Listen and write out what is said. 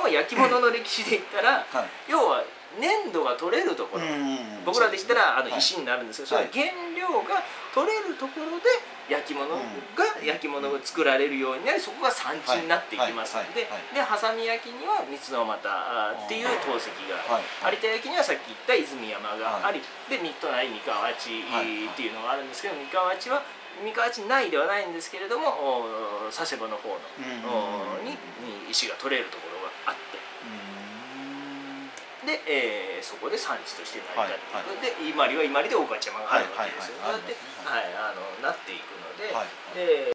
本は焼き物の歴史で言ったら、はい。要は粘土が取れるところ、うん僕らで言ったらあのはい。石になるんですけど、それはい。原料が取れるところで焼き物が焼き物が作られるようになりそこが産地になっていきますのででハサミ焼きには三つの俣っていう陶石がはい。有田焼きにはさっき言った泉山があり、はでミッドナイ三河内はい。っていうのがあるんですけど三河内は三河内内ではないんですけれどもお佐世保の方の、おにに石が取れるところ。があって。で、えーそこで産地として成り立っていく、で伊万里は伊万里で大勝山があるわけですよ、はいはいなっていくので、はい。で